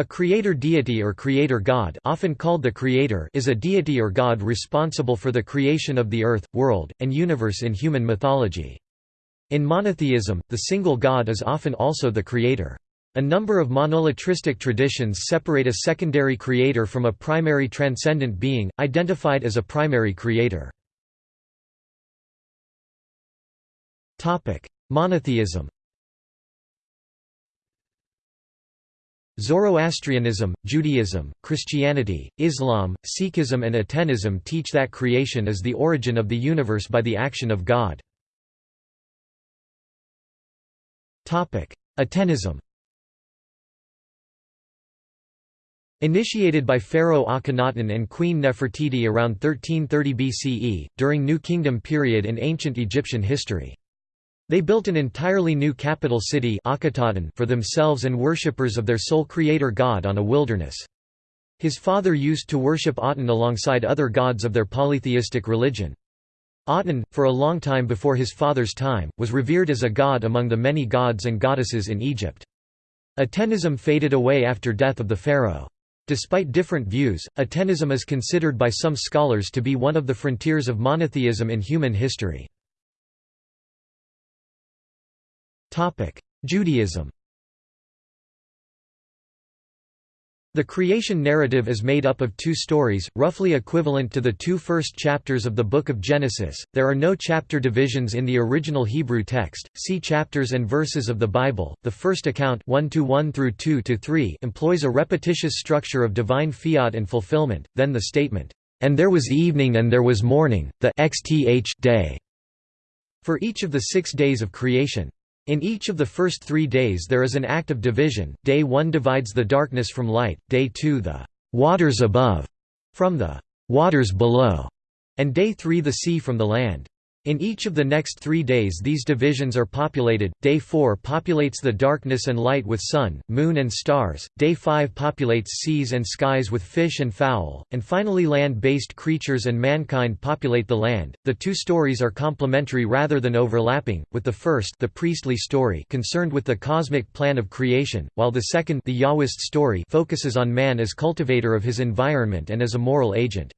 A creator deity or creator god often called the creator is a deity or god responsible for the creation of the earth, world, and universe in human mythology. In monotheism, the single god is often also the creator. A number of monolatristic traditions separate a secondary creator from a primary transcendent being, identified as a primary creator. Monotheism Zoroastrianism, Judaism, Christianity, Islam, Sikhism and Atenism teach that creation is the origin of the universe by the action of God. Atenism Initiated by Pharaoh Akhenaten and Queen Nefertiti around 1330 BCE, during New Kingdom period in ancient Egyptian history. They built an entirely new capital city for themselves and worshippers of their sole creator god on a wilderness. His father used to worship Aten alongside other gods of their polytheistic religion. Aten, for a long time before his father's time, was revered as a god among the many gods and goddesses in Egypt. Atenism faded away after death of the pharaoh. Despite different views, Atenism is considered by some scholars to be one of the frontiers of monotheism in human history. Judaism The creation narrative is made up of two stories, roughly equivalent to the two first chapters of the Book of Genesis. There are no chapter divisions in the original Hebrew text. See chapters and verses of the Bible. The first account 1 to 1 through 2 to 3 employs a repetitious structure of divine fiat and fulfillment, then the statement, "And there was evening and there was morning, the xth day." For each of the 6 days of creation. In each of the first three days there is an act of division, day 1 divides the darkness from light, day 2 the «waters above» from the «waters below», and day 3 the sea from the land. In each of the next three days these divisions are populated, day 4 populates the darkness and light with sun, moon and stars, day 5 populates seas and skies with fish and fowl, and finally land-based creatures and mankind populate the land. The two stories are complementary rather than overlapping, with the first the priestly story concerned with the cosmic plan of creation, while the second the Yahwist story focuses on man as cultivator of his environment and as a moral agent.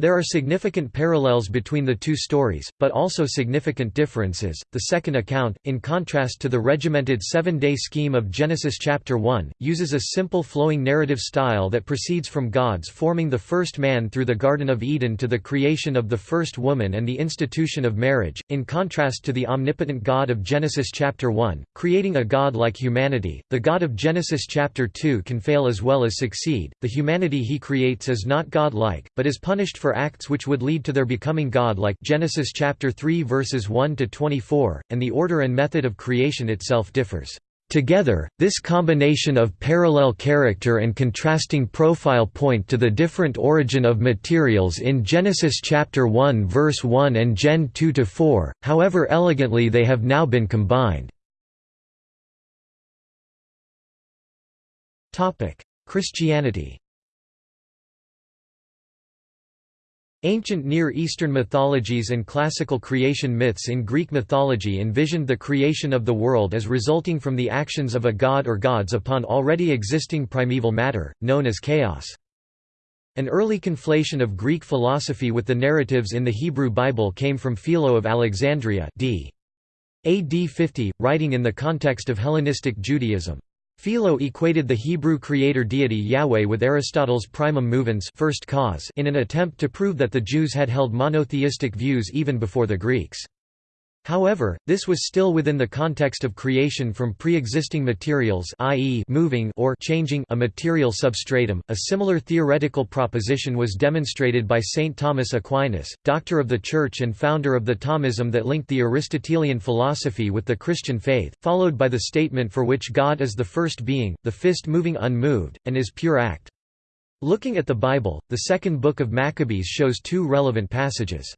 There are significant parallels between the two stories, but also significant differences. The second account, in contrast to the regimented seven day scheme of Genesis chapter 1, uses a simple flowing narrative style that proceeds from God's forming the first man through the Garden of Eden to the creation of the first woman and the institution of marriage, in contrast to the omnipotent God of Genesis chapter 1, creating a God like humanity. The God of Genesis chapter 2 can fail as well as succeed. The humanity he creates is not God like, but is punished for acts which would lead to their becoming God-like Genesis chapter 3 verses 1 to 24, and the order and method of creation itself differs. Together, this combination of parallel character and contrasting profile point to the different origin of materials in Genesis chapter 1 verse 1 and Gen 2 to 4, however elegantly they have now been combined. Christianity Ancient Near Eastern mythologies and classical creation myths in Greek mythology envisioned the creation of the world as resulting from the actions of a god or gods upon already existing primeval matter, known as chaos. An early conflation of Greek philosophy with the narratives in the Hebrew Bible came from Philo of Alexandria d. AD 50, writing in the context of Hellenistic Judaism. Philo equated the Hebrew creator deity Yahweh with Aristotle's primum movens first cause in an attempt to prove that the Jews had held monotheistic views even before the Greeks. However, this was still within the context of creation from pre-existing materials i.e. moving or changing a material substratum. A similar theoretical proposition was demonstrated by St. Thomas Aquinas, doctor of the Church and founder of the Thomism that linked the Aristotelian philosophy with the Christian faith, followed by the statement for which God is the first being, the fist moving unmoved, and is pure act. Looking at the Bible, the second book of Maccabees shows two relevant passages.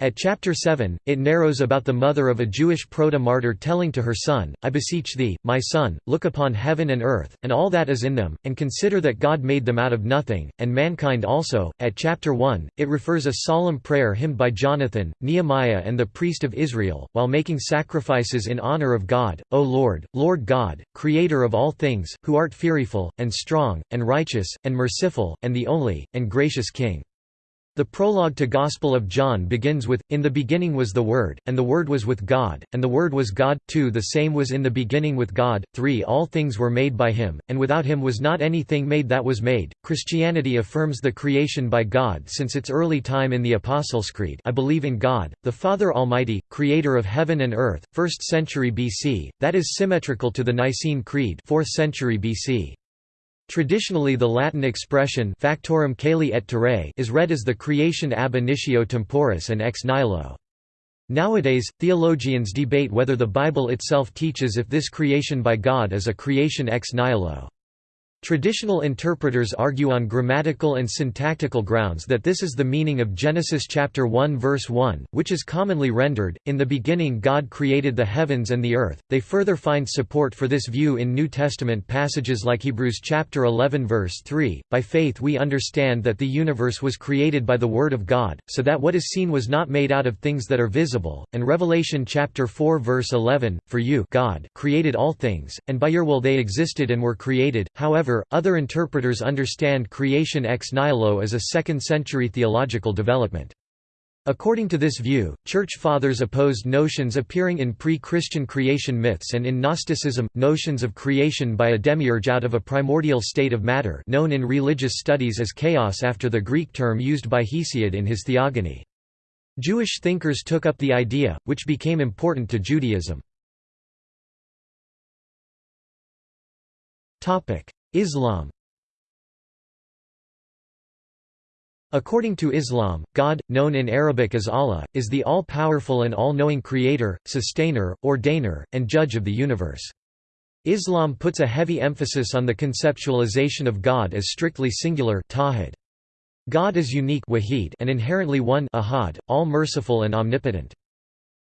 At chapter 7, it narrows about the mother of a Jewish proto-martyr telling to her son, I beseech thee, my son, look upon heaven and earth, and all that is in them, and consider that God made them out of nothing, and mankind also. At chapter 1, it refers a solemn prayer hymned by Jonathan, Nehemiah and the priest of Israel, while making sacrifices in honor of God, O Lord, Lord God, Creator of all things, who art fearful, and strong, and righteous, and merciful, and the only, and gracious King. The prologue to Gospel of John begins with, In the beginning was the Word, and the Word was with God, and the Word was God. 2 The same was in the beginning with God. 3 All things were made by him, and without him was not anything made that was made. Christianity affirms the creation by God since its early time in the Apostles' Creed I believe in God, the Father Almighty, creator of heaven and earth, 1st century BC, that is symmetrical to the Nicene Creed 4th century BC. Traditionally the Latin expression factorem caeli et terrae is read as the creation ab initio temporis and ex nihilo. Nowadays, theologians debate whether the Bible itself teaches if this creation by God is a creation ex nihilo. Traditional interpreters argue on grammatical and syntactical grounds that this is the meaning of Genesis chapter 1 verse 1, which is commonly rendered, In the beginning God created the heavens and the earth. They further find support for this view in New Testament passages like Hebrews chapter 11 verse 3, By faith we understand that the universe was created by the word of God, so that what is seen was not made out of things that are visible, and Revelation chapter 4 verse 11, For you God created all things, and by your will they existed and were created, however However, other interpreters understand creation ex nihilo as a second-century theological development. According to this view, Church Fathers opposed notions appearing in pre-Christian creation myths and in Gnosticism, notions of creation by a demiurge out of a primordial state of matter known in religious studies as chaos after the Greek term used by Hesiod in his Theogony. Jewish thinkers took up the idea, which became important to Judaism. Islam According to Islam, God, known in Arabic as Allah, is the all-powerful and all-knowing creator, sustainer, ordainer, and judge of the universe. Islam puts a heavy emphasis on the conceptualization of God as strictly singular. God is unique and inherently one all-merciful and omnipotent.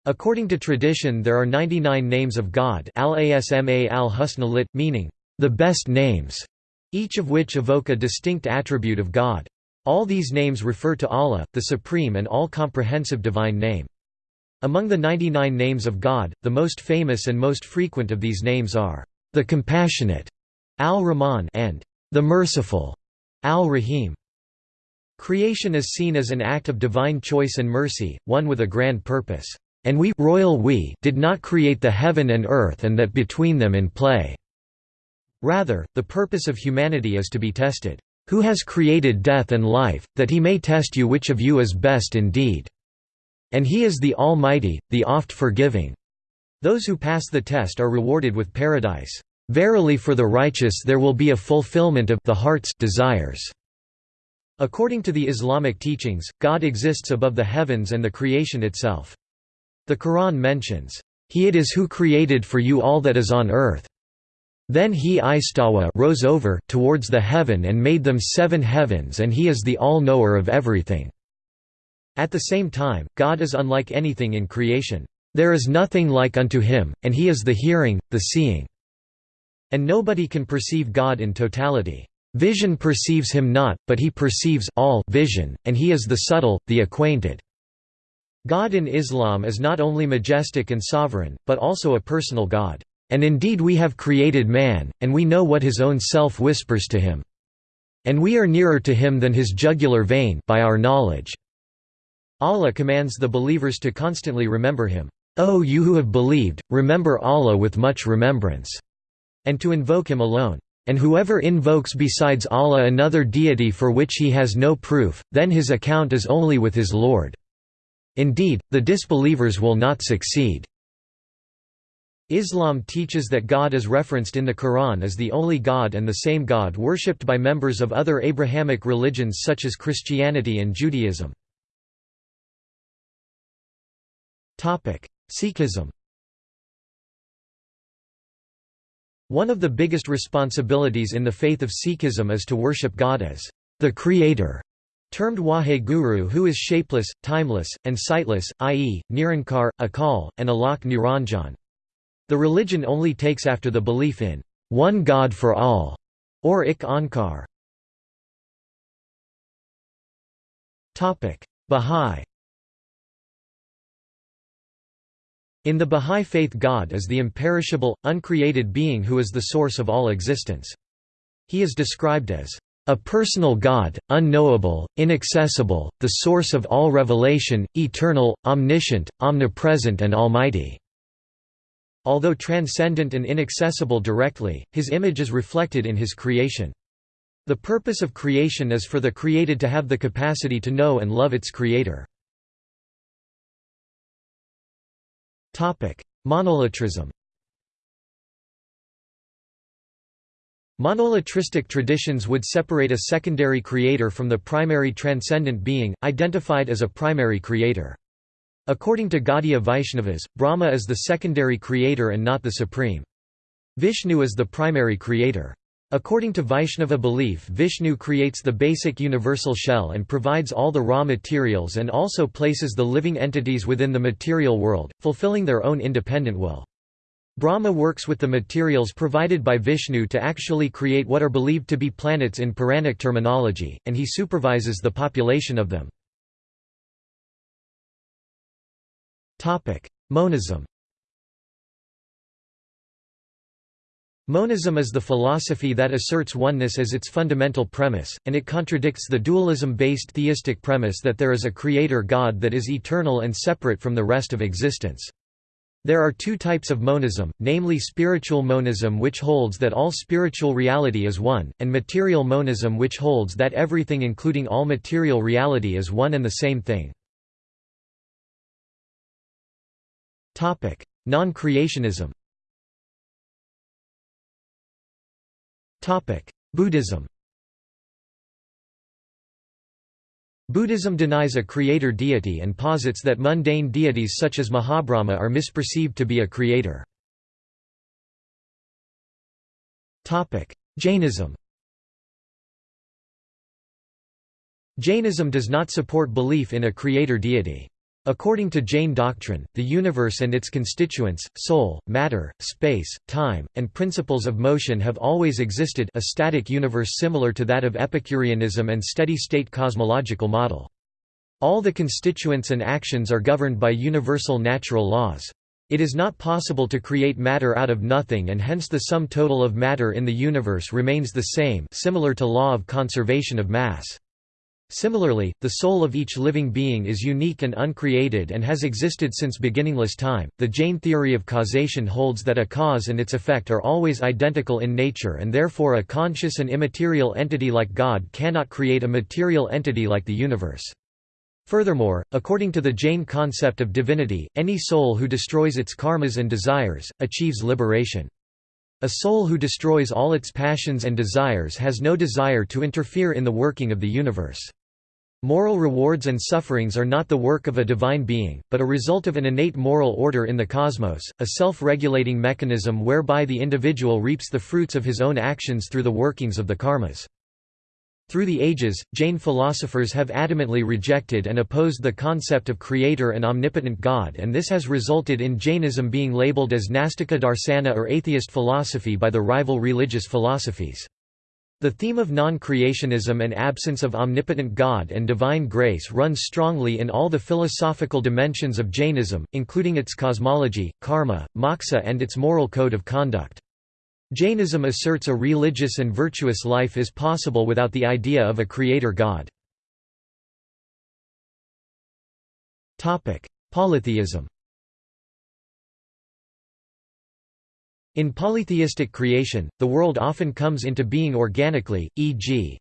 According to tradition there are 99 names of God al-asma al-husna lit, meaning, the best names, each of which evoke a distinct attribute of God. All these names refer to Allah, the supreme and all-comprehensive divine name. Among the 99 names of God, the most famous and most frequent of these names are, the Compassionate, Al-Rahman and the Merciful, Al-Rahim. Creation is seen as an act of divine choice and mercy, one with a grand purpose. And we royal we did not create the heaven and earth and that between them in play. Rather, the purpose of humanity is to be tested. Who has created death and life, that he may test you which of you is best indeed? And he is the Almighty, the oft-forgiving. Those who pass the test are rewarded with paradise. Verily for the righteous there will be a fulfillment of the heart's desires. According to the Islamic teachings, God exists above the heavens and the creation itself. The Quran mentions, He it is who created for you all that is on earth. Then he Istawa rose over towards the heaven and made them seven heavens and he is the all-knower of everything." At the same time, God is unlike anything in creation. There is nothing like unto him, and he is the hearing, the seeing. And nobody can perceive God in totality. Vision perceives him not, but he perceives all vision, and he is the subtle, the acquainted. God in Islam is not only majestic and sovereign, but also a personal God. And indeed we have created man, and we know what his own self whispers to him. And we are nearer to him than his jugular vein by our knowledge." Allah commands the believers to constantly remember him. O you who have believed, remember Allah with much remembrance, and to invoke him alone. And whoever invokes besides Allah another deity for which he has no proof, then his account is only with his Lord. Indeed, the disbelievers will not succeed. Islam teaches that God is referenced in the Quran as the only God and the same God worshipped by members of other Abrahamic religions such as Christianity and Judaism. Sikhism One of the biggest responsibilities in the faith of Sikhism is to worship God as the Creator, termed Wahe Guru who is shapeless, timeless, and sightless, i.e., Nirankar, Akal, and Alok Niranjan. The religion only takes after the belief in one God for all, or Ik Onkar. Bahá'í In the Bahá'í faith God is the imperishable, uncreated being who is the source of all existence. He is described as a personal God, unknowable, inaccessible, the source of all revelation, eternal, omniscient, omnipresent and almighty." Although transcendent and inaccessible directly, his image is reflected in his creation. The purpose of creation is for the created to have the capacity to know and love its creator. Monolatrism Monolatristic traditions would separate a secondary creator from the primary transcendent being, identified as a primary creator. According to Gaudiya Vaishnavas, Brahma is the secondary creator and not the supreme. Vishnu is the primary creator. According to Vaishnava belief Vishnu creates the basic universal shell and provides all the raw materials and also places the living entities within the material world, fulfilling their own independent will. Brahma works with the materials provided by Vishnu to actually create what are believed to be planets in Puranic terminology, and he supervises the population of them. Monism Monism is the philosophy that asserts oneness as its fundamental premise, and it contradicts the dualism-based theistic premise that there is a creator God that is eternal and separate from the rest of existence. There are two types of monism, namely spiritual monism which holds that all spiritual reality is one, and material monism which holds that everything including all material reality is one and the same thing. Non-creationism. Buddhism. Buddhism denies a creator deity and posits that mundane deities such as Mahabrahma are misperceived to be a creator. Jainism. Jainism does not support belief in a creator deity. According to Jain doctrine, the universe and its constituents, soul, matter, space, time, and principles of motion have always existed a static universe similar to that of Epicureanism and steady-state cosmological model. All the constituents and actions are governed by universal natural laws. It is not possible to create matter out of nothing and hence the sum total of matter in the universe remains the same similar to law of conservation of mass. Similarly, the soul of each living being is unique and uncreated and has existed since beginningless time. The Jain theory of causation holds that a cause and its effect are always identical in nature and therefore a conscious and immaterial entity like God cannot create a material entity like the universe. Furthermore, according to the Jain concept of divinity, any soul who destroys its karmas and desires, achieves liberation. A soul who destroys all its passions and desires has no desire to interfere in the working of the universe. Moral rewards and sufferings are not the work of a divine being, but a result of an innate moral order in the cosmos, a self-regulating mechanism whereby the individual reaps the fruits of his own actions through the workings of the karmas. Through the ages, Jain philosophers have adamantly rejected and opposed the concept of creator and omnipotent God and this has resulted in Jainism being labeled as Nastika Darsana or atheist philosophy by the rival religious philosophies. The theme of non-creationism and absence of omnipotent God and divine grace runs strongly in all the philosophical dimensions of Jainism, including its cosmology, karma, moksha and its moral code of conduct. Jainism asserts a religious and virtuous life is possible without the idea of a creator god. Polytheism In polytheistic creation, the world often comes into being organically, e.g.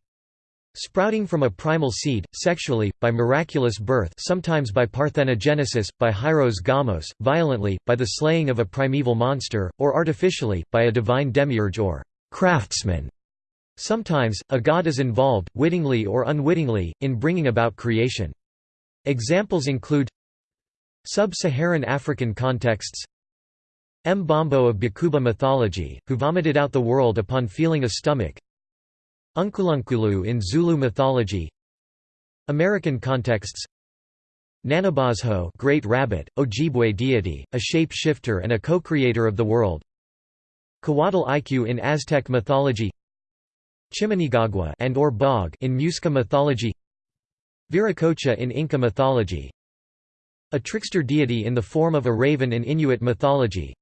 Sprouting from a primal seed, sexually, by miraculous birth sometimes by parthenogenesis, by hieros gamos, violently, by the slaying of a primeval monster, or artificially, by a divine demiurge or craftsman. Sometimes, a god is involved, wittingly or unwittingly, in bringing about creation. Examples include Sub-Saharan African contexts M. Mbombo of Bakuba mythology, who vomited out the world upon feeling a stomach Unkulunkulu in Zulu mythology. American contexts. Nanabozho Great Rabbit, Ojibwe deity, a shape-shifter and a co-creator of the world. Coatlicue in Aztec mythology. Chiminigagua and or Bog in Muisca mythology. Viracocha in Inca mythology. A trickster deity in the form of a raven in Inuit mythology.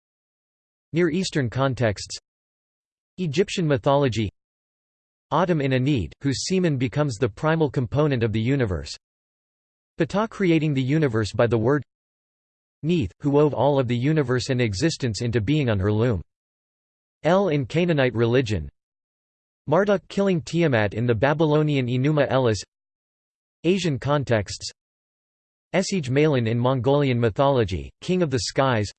Near Eastern contexts. Egyptian mythology Atum in Ennead, whose semen becomes the primal component of the universe. Ptah creating the universe by the word Neith, who wove all of the universe and existence into being on her loom. El in Canaanite religion. Marduk killing Tiamat in the Babylonian Enuma Elish Asian contexts. Esege Malan in Mongolian mythology, king of the skies.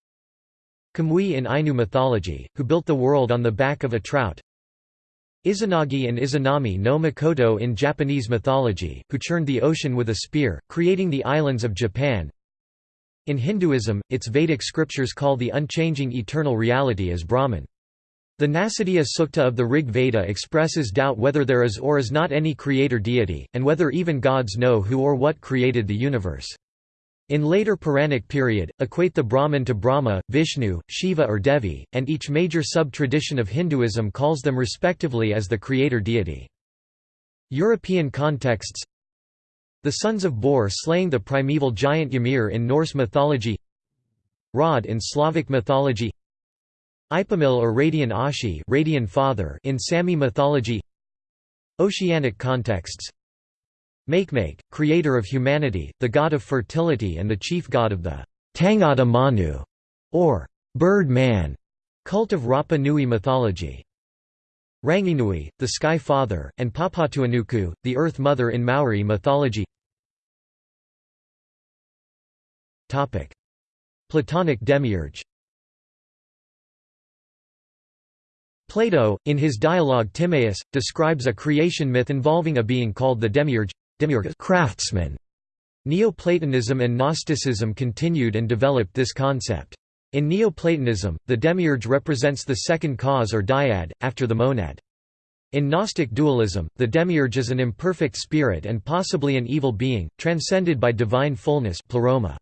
Kamui in Ainu mythology, who built the world on the back of a trout Izanagi and Izanami no Mikoto in Japanese mythology, who churned the ocean with a spear, creating the islands of Japan. In Hinduism, its Vedic scriptures call the unchanging eternal reality as Brahman. The Nasadiya Sukta of the Rig Veda expresses doubt whether there is or is not any creator deity, and whether even gods know who or what created the universe. In later Puranic period, equate the Brahman to Brahma, Vishnu, Shiva or Devi, and each major sub-tradition of Hinduism calls them respectively as the creator deity. European contexts The sons of Bor slaying the primeval giant Ymir in Norse mythology Rod in Slavic mythology Ipamil or Radian Ashi Radian father in Sami mythology Oceanic contexts Makemake, creator of humanity, the god of fertility and the chief god of the Tangata Manu, or bird man, cult of Rapa Nui mythology. Ranginui, the sky father, and Papatuanuku, the earth mother in Maori mythology. Platonic demiurge Plato, in his dialogue Timaeus, describes a creation myth involving a being called the demiurge craftsman. Neoplatonism and Gnosticism continued and developed this concept. In Neoplatonism, the demiurge represents the second cause or dyad, after the monad. In Gnostic dualism, the demiurge is an imperfect spirit and possibly an evil being, transcended by divine fullness pleroma.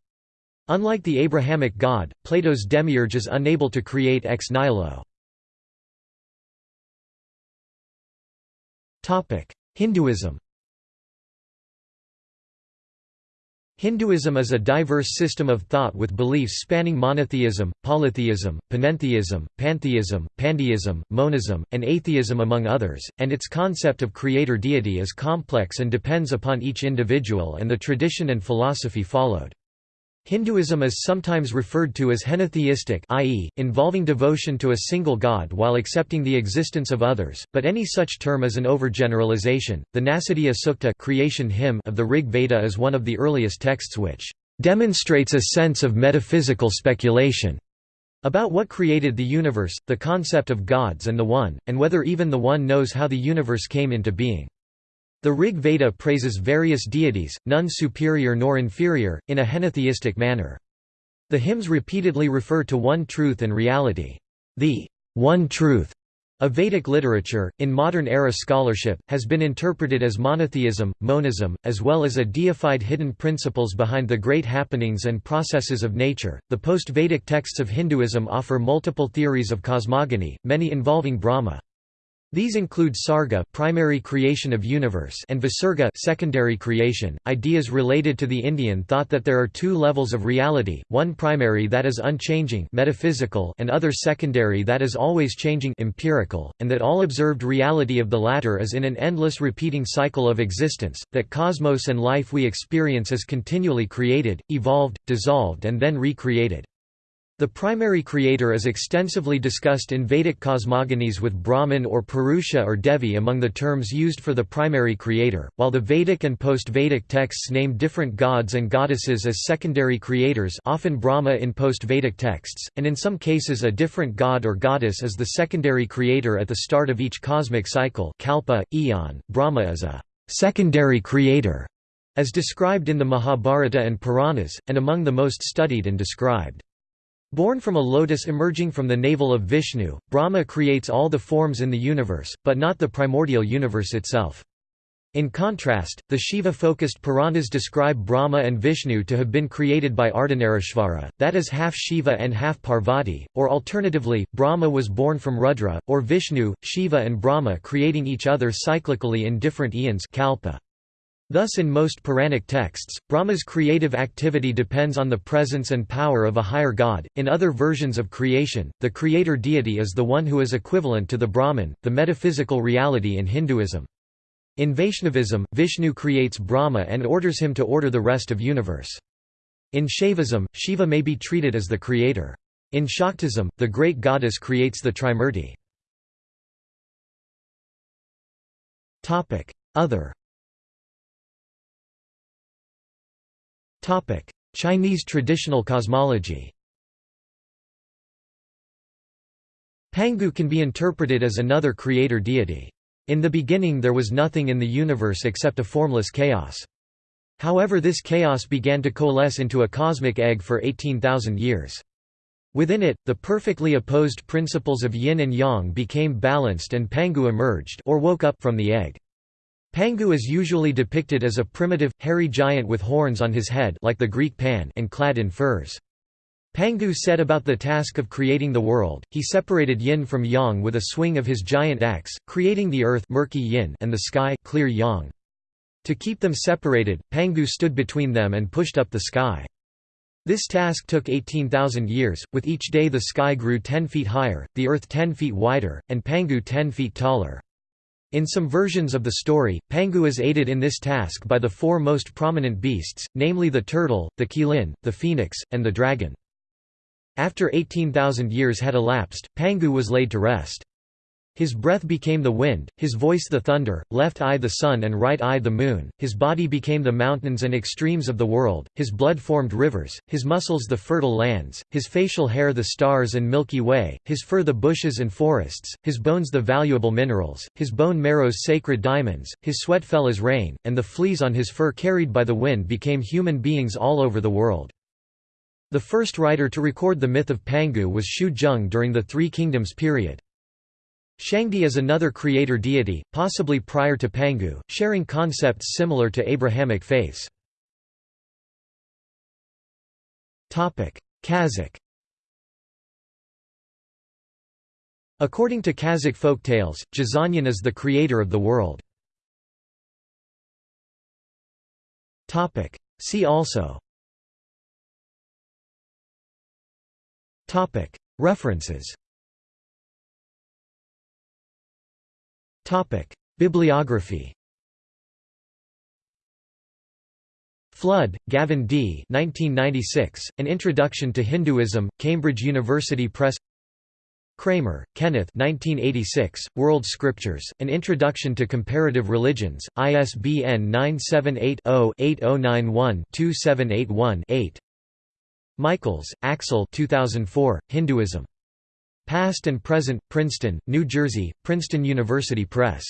Unlike the Abrahamic god, Plato's demiurge is unable to create ex nihilo. Hinduism Hinduism is a diverse system of thought with beliefs spanning monotheism, polytheism, panentheism, pantheism, pandeism, monism, and atheism among others, and its concept of creator deity is complex and depends upon each individual and the tradition and philosophy followed. Hinduism is sometimes referred to as henotheistic i.e., involving devotion to a single god while accepting the existence of others, but any such term is an overgeneralization. The Nasadiya Sukta creation hymn of the Rig Veda is one of the earliest texts which demonstrates a sense of metaphysical speculation about what created the universe, the concept of gods and the One, and whether even the One knows how the universe came into being. The Rig Veda praises various deities, none superior nor inferior, in a henotheistic manner. The hymns repeatedly refer to one truth and reality. The one truth of Vedic literature, in modern-era scholarship, has been interpreted as monotheism, monism, as well as a deified hidden principles behind the great happenings and processes of nature. The post-Vedic texts of Hinduism offer multiple theories of cosmogony, many involving Brahma. These include sarga primary creation of universe and visarga secondary creation. Ideas related to the Indian thought that there are two levels of reality, one primary that is unchanging metaphysical and other secondary that is always changing empirical, and that all observed reality of the latter is in an endless repeating cycle of existence, that cosmos and life we experience is continually created, evolved, dissolved and then recreated. The primary creator is extensively discussed in Vedic cosmogonies with Brahman or Purusha or Devi among the terms used for the primary creator, while the Vedic and post-Vedic texts name different gods and goddesses as secondary creators often Brahma in post-Vedic texts, and in some cases a different god or goddess is the secondary creator at the start of each cosmic cycle kalpa, eon. Brahma is a secondary creator, as described in the Mahabharata and Puranas, and among the most studied and described. Born from a lotus emerging from the navel of Vishnu, Brahma creates all the forms in the universe, but not the primordial universe itself. In contrast, the Shiva-focused Puranas describe Brahma and Vishnu to have been created by Ardhanarishvara, that is half Shiva and half Parvati, or alternatively, Brahma was born from Rudra, or Vishnu, Shiva and Brahma creating each other cyclically in different eons kalpa. Thus in most Puranic texts, Brahma's creative activity depends on the presence and power of a higher god. In other versions of creation, the creator deity is the one who is equivalent to the Brahman, the metaphysical reality in Hinduism. In Vaishnavism, Vishnu creates Brahma and orders him to order the rest of universe. In Shaivism, Shiva may be treated as the creator. In Shaktism, the great goddess creates the Trimurti. Other Chinese traditional cosmology Pangu can be interpreted as another creator deity. In the beginning there was nothing in the universe except a formless chaos. However this chaos began to coalesce into a cosmic egg for 18,000 years. Within it, the perfectly opposed principles of yin and yang became balanced and Pangu emerged or woke up from the egg. Pangu is usually depicted as a primitive, hairy giant with horns on his head like the Greek Pan and clad in furs. Pangu set about the task of creating the world, he separated yin from yang with a swing of his giant axe, creating the earth murky yin and the sky clear yang. To keep them separated, Pangu stood between them and pushed up the sky. This task took 18,000 years, with each day the sky grew 10 feet higher, the earth 10 feet wider, and Pangu 10 feet taller. In some versions of the story, Pangu is aided in this task by the four most prominent beasts, namely the turtle, the qilin, the phoenix, and the dragon. After 18,000 years had elapsed, Pangu was laid to rest. His breath became the wind, his voice the thunder, left eye the sun and right eye the moon, his body became the mountains and extremes of the world, his blood formed rivers, his muscles the fertile lands, his facial hair the stars and Milky Way, his fur the bushes and forests, his bones the valuable minerals, his bone marrows sacred diamonds, his sweat fell as rain, and the fleas on his fur carried by the wind became human beings all over the world. The first writer to record the myth of Pangu was Xu Zheng during the Three Kingdoms period. Shangdi is another creator deity, possibly prior to Pangu, sharing concepts similar to Abrahamic faiths. Kazakh According to Kazakh folktales, Jasagnan is the creator of the world. See also References Bibliography Flood, Gavin D. 1996, An Introduction to Hinduism, Cambridge University Press Kramer, Kenneth 1986, World Scriptures, An Introduction to Comparative Religions, ISBN 978 0 8091 2781 8. Michaels, Axel 2004, Hinduism. Past and Present, Princeton, New Jersey, Princeton University Press.